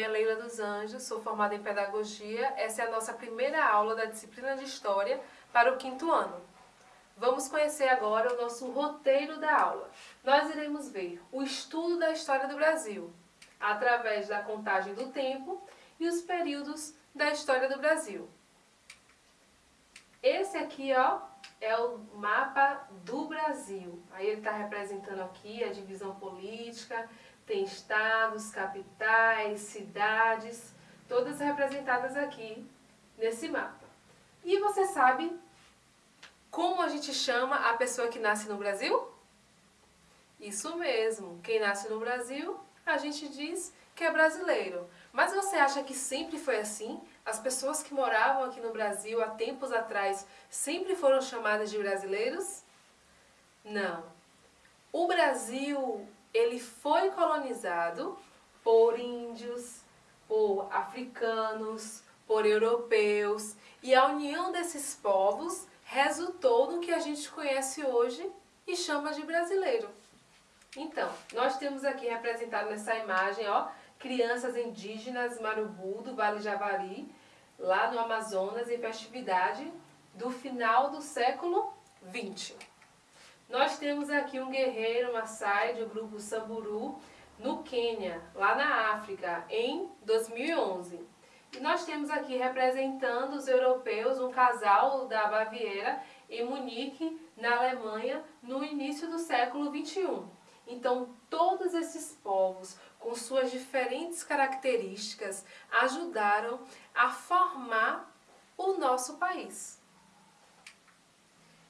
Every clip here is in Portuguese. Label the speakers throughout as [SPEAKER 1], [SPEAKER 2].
[SPEAKER 1] nome é Leila dos Anjos, sou formada em Pedagogia. Essa é a nossa primeira aula da disciplina de História para o quinto ano. Vamos conhecer agora o nosso roteiro da aula. Nós iremos ver o estudo da história do Brasil, através da contagem do tempo e os períodos da história do Brasil. Esse aqui, ó, é o mapa do Brasil. Aí ele está representando aqui a divisão política, tem estados, capitais, cidades, todas representadas aqui nesse mapa. E você sabe como a gente chama a pessoa que nasce no Brasil? Isso mesmo, quem nasce no Brasil, a gente diz que é brasileiro. Mas você acha que sempre foi assim? As pessoas que moravam aqui no Brasil há tempos atrás sempre foram chamadas de brasileiros? Não. O Brasil, ele foi colonizado por índios, por africanos, por europeus, e a união desses povos resultou no que a gente conhece hoje e chama de brasileiro. Então, nós temos aqui representado nessa imagem, ó, crianças indígenas Marubu do Vale Javari, lá no Amazonas, em festividade do final do século XX. Nós temos aqui um guerreiro Maasai do grupo Samburu, no Quênia, lá na África, em 2011. E nós temos aqui representando os europeus um casal da Baviera em Munique, na Alemanha, no início do século XXI. Então, todos esses povos, com suas diferentes características, ajudaram a formar o nosso país.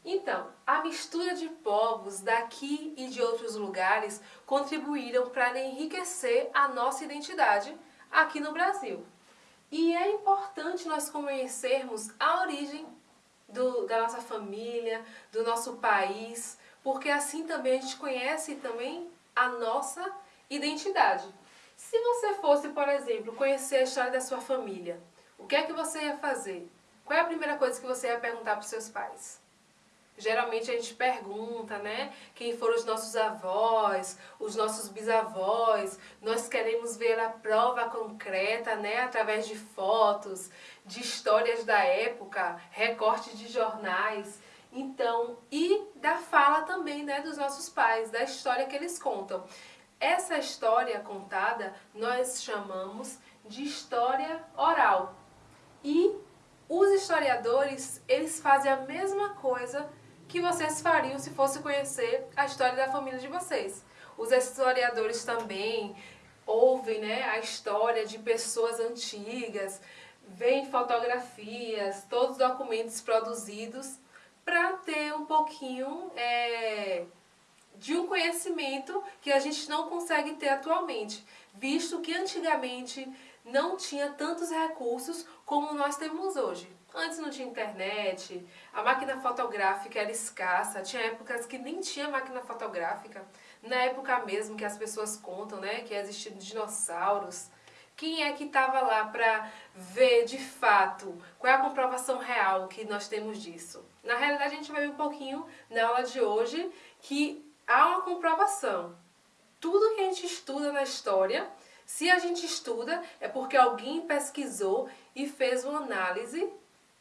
[SPEAKER 1] Então, a mistura de povos daqui e de outros lugares contribuíram para enriquecer a nossa identidade aqui no Brasil. E é importante nós conhecermos a origem do, da nossa família, do nosso país, porque assim também a gente conhece também a nossa identidade. Se você fosse, por exemplo, conhecer a história da sua família, o que é que você ia fazer? Qual é a primeira coisa que você ia perguntar para os seus pais? Geralmente a gente pergunta, né? Quem foram os nossos avós, os nossos bisavós. Nós queremos ver a prova concreta, né? Através de fotos, de histórias da época, recortes de jornais. Então, e da fala também, né, dos nossos pais, da história que eles contam. Essa história contada nós chamamos de história oral. E os historiadores, eles fazem a mesma coisa que vocês fariam se fosse conhecer a história da família de vocês. Os historiadores também ouvem né, a história de pessoas antigas, veem fotografias, todos os documentos produzidos para ter um pouquinho é, de um conhecimento que a gente não consegue ter atualmente, visto que antigamente não tinha tantos recursos como nós temos hoje. Antes não tinha internet, a máquina fotográfica era escassa, tinha épocas que nem tinha máquina fotográfica. Na época mesmo que as pessoas contam, né, que existiam dinossauros, quem é que estava lá para ver de fato qual é a comprovação real que nós temos disso? Na realidade, a gente vai ver um pouquinho na aula de hoje que há uma comprovação. Tudo que a gente estuda na história, se a gente estuda, é porque alguém pesquisou e fez uma análise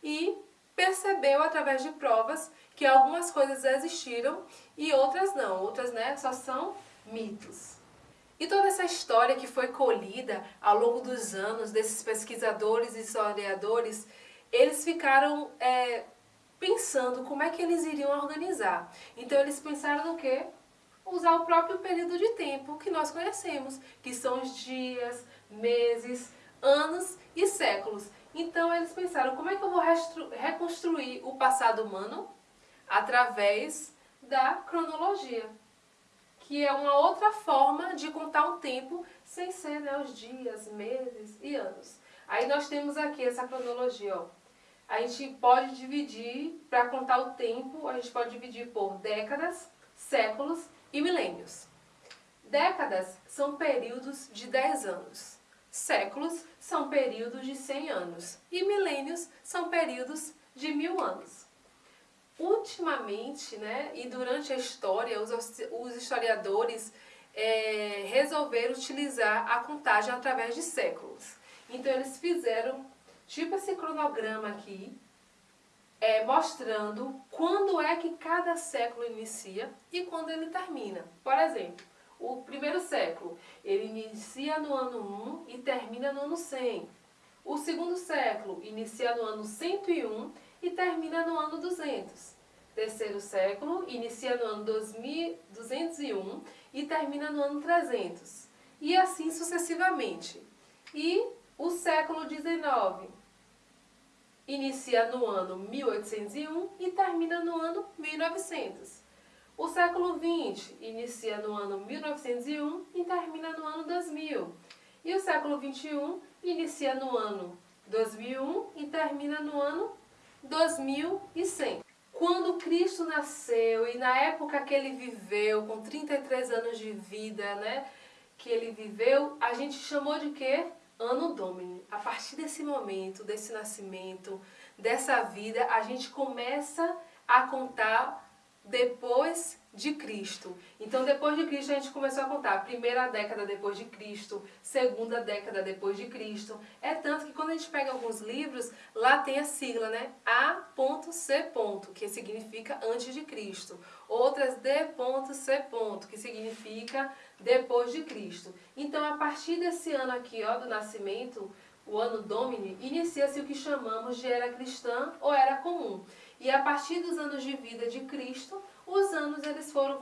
[SPEAKER 1] e percebeu através de provas que algumas coisas existiram e outras não. Outras né, só são mitos. E toda essa história que foi colhida ao longo dos anos desses pesquisadores e historiadores, eles ficaram é, pensando como é que eles iriam organizar. Então eles pensaram no quê? Usar o próprio período de tempo que nós conhecemos, que são os dias, meses, anos e séculos. Então eles pensaram, como é que eu vou reconstruir o passado humano? Através da cronologia que é uma outra forma de contar o tempo sem ser né, os dias, meses e anos. Aí nós temos aqui essa cronologia, ó. A gente pode dividir, para contar o tempo, a gente pode dividir por décadas, séculos e milênios. Décadas são períodos de 10 anos. Séculos são períodos de 100 anos. E milênios são períodos de mil anos. Ultimamente, né, e durante a história, os, os historiadores é, resolveram utilizar a contagem através de séculos. Então eles fizeram tipo esse cronograma aqui, é, mostrando quando é que cada século inicia e quando ele termina. Por exemplo, o primeiro século, ele inicia no ano 1 e termina no ano 100. O segundo século inicia no ano 101 e termina no ano 200. Terceiro século inicia no ano 2201 e termina no ano 300. E assim sucessivamente. E o século XIX inicia no ano 1801 e termina no ano 1900. O século XX inicia no ano 1901 e termina no ano 2000. E o século XXI inicia no ano 2001 e termina no ano 2100. Quando Cristo nasceu e na época que ele viveu, com 33 anos de vida, né, que ele viveu, a gente chamou de quê? Ano Domini. A partir desse momento, desse nascimento, dessa vida, a gente começa a contar depois de Cristo. Então, depois de Cristo, a gente começou a contar primeira década depois de Cristo, segunda década depois de Cristo. É tanto que quando a gente pega alguns livros, lá tem a sigla, né? A.C. que significa antes de Cristo. Outras D.C. que significa depois de Cristo. Então, a partir desse ano aqui, ó, do nascimento, o ano Domini, inicia-se o que chamamos de era cristã ou era comum. E a partir dos anos de vida de Cristo, os anos eles foram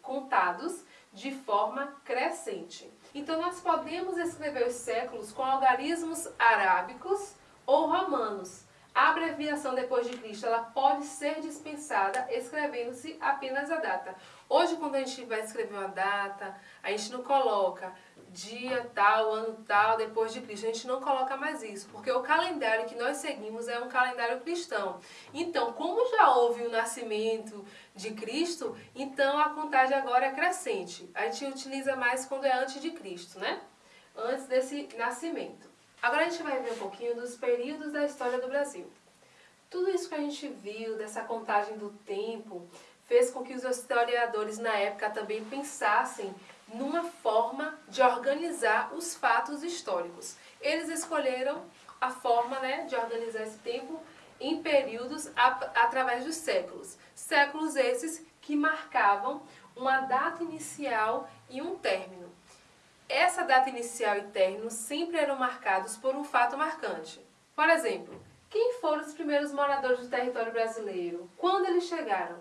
[SPEAKER 1] contados de, forma crescente. Então nós podemos escrever os séculos com algarismos arábicos ou romanos. A abreviação depois de Cristo ela pode ser dispensada escrevendo-se apenas a data. Hoje, quando a gente vai escrever uma data, a gente não coloca dia tal, ano tal, depois de Cristo. A gente não coloca mais isso, porque o calendário que nós seguimos é um calendário cristão. Então, como já houve o nascimento de Cristo, então a contagem agora é crescente. A gente utiliza mais quando é antes de Cristo, né? Antes desse nascimento. Agora a gente vai ver um pouquinho dos períodos da história do Brasil. Tudo isso que a gente viu dessa contagem do tempo fez com que os historiadores na época também pensassem numa forma de organizar os fatos históricos. Eles escolheram a forma né, de organizar esse tempo em períodos através dos séculos. Séculos esses que marcavam uma data inicial e um término. Essa data inicial e término sempre eram marcados por um fato marcante. Por exemplo, quem foram os primeiros moradores do território brasileiro? Quando eles chegaram?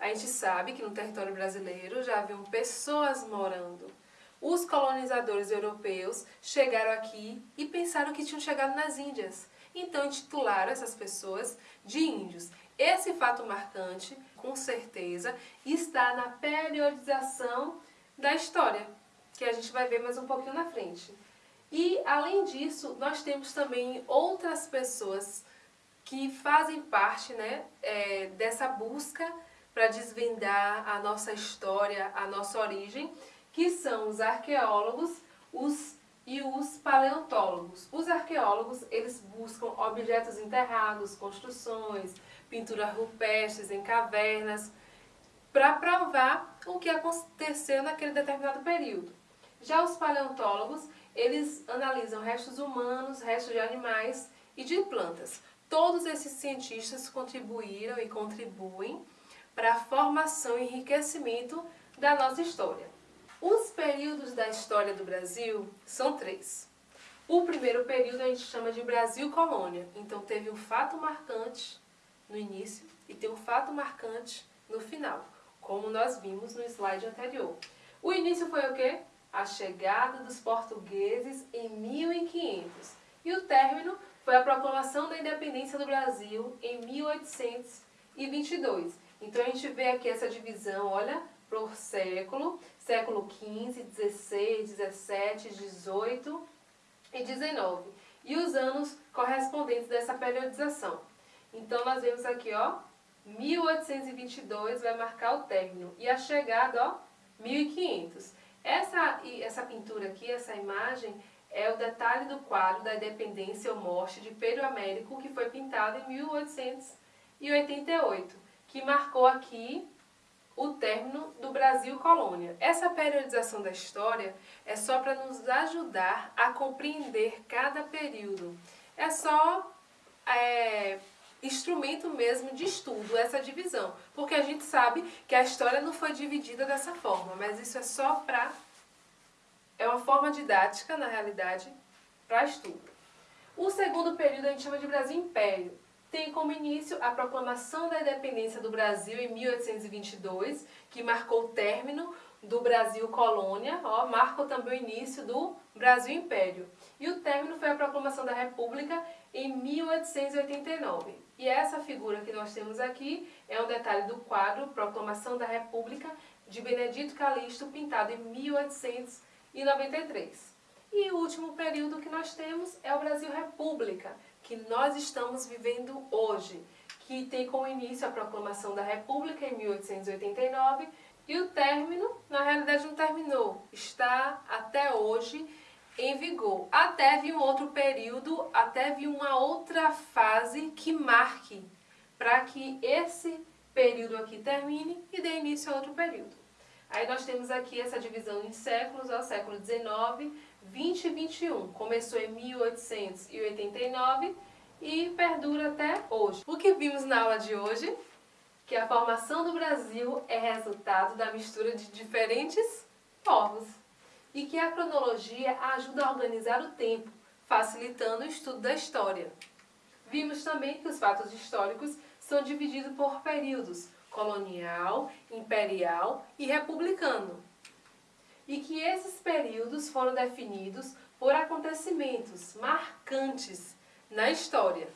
[SPEAKER 1] A gente sabe que no território brasileiro já haviam pessoas morando. Os colonizadores europeus chegaram aqui e pensaram que tinham chegado nas Índias. Então intitularam essas pessoas de índios. Esse fato marcante, com certeza, está na periodização da história, que a gente vai ver mais um pouquinho na frente. E, além disso, nós temos também outras pessoas que fazem parte né, é, dessa busca para desvendar a nossa história, a nossa origem, que são os arqueólogos os, e os paleontólogos. Os arqueólogos, eles buscam objetos enterrados, construções, pinturas rupestres em cavernas, para provar o que aconteceu naquele determinado período. Já os paleontólogos, eles analisam restos humanos, restos de animais e de plantas. Todos esses cientistas contribuíram e contribuem para a formação e enriquecimento da nossa história. Os períodos da história do Brasil são três. O primeiro período a gente chama de Brasil Colônia. Então teve um fato marcante no início e tem um fato marcante no final, como nós vimos no slide anterior. O início foi o quê? A chegada dos portugueses em 1500. E o término foi a proclamação da independência do Brasil em 1822. Então a gente vê aqui essa divisão, olha, por século, século XV, XVI, XVII, XVIII e XIX. E os anos correspondentes dessa periodização. Então nós vemos aqui, ó, 1822 vai marcar o término e a chegada, ó, 1500. Aqui, essa imagem, é o detalhe do quadro da Independência ou Morte de Pedro Américo, que foi pintado em 1888 que marcou aqui o término do Brasil colônia. Essa periodização da história é só para nos ajudar a compreender cada período. É só é, instrumento mesmo de estudo essa divisão, porque a gente sabe que a história não foi dividida dessa forma, mas isso é só para... é uma forma didática, na realidade, para estudo. O segundo período a gente chama de Brasil Império tem como início a proclamação da independência do Brasil em 1822, que marcou o término do Brasil colônia, ó, marcou também o início do Brasil Império. E o término foi a proclamação da República em 1889. E essa figura que nós temos aqui é um detalhe do quadro Proclamação da República de Benedito Calixto, pintado em 1893. E o último período que nós temos é o Brasil República, que nós estamos vivendo hoje, que tem como início a proclamação da República em 1889 e o término, na realidade não terminou, está até hoje em vigor. Até vir um outro período, até vir uma outra fase que marque para que esse período aqui termine e dê início a outro período. Aí nós temos aqui essa divisão em séculos, ó, século XIX, 20 e 21. Começou em 1889 e perdura até hoje. O que vimos na aula de hoje? Que a formação do Brasil é resultado da mistura de diferentes povos e que a cronologia ajuda a organizar o tempo, facilitando o estudo da história. Vimos também que os fatos históricos são divididos por períodos, colonial, imperial e republicano. E que esses períodos foram definidos por acontecimentos marcantes na história.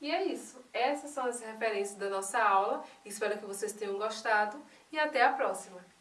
[SPEAKER 1] E é isso. Essas são as referências da nossa aula. Espero que vocês tenham gostado e até a próxima.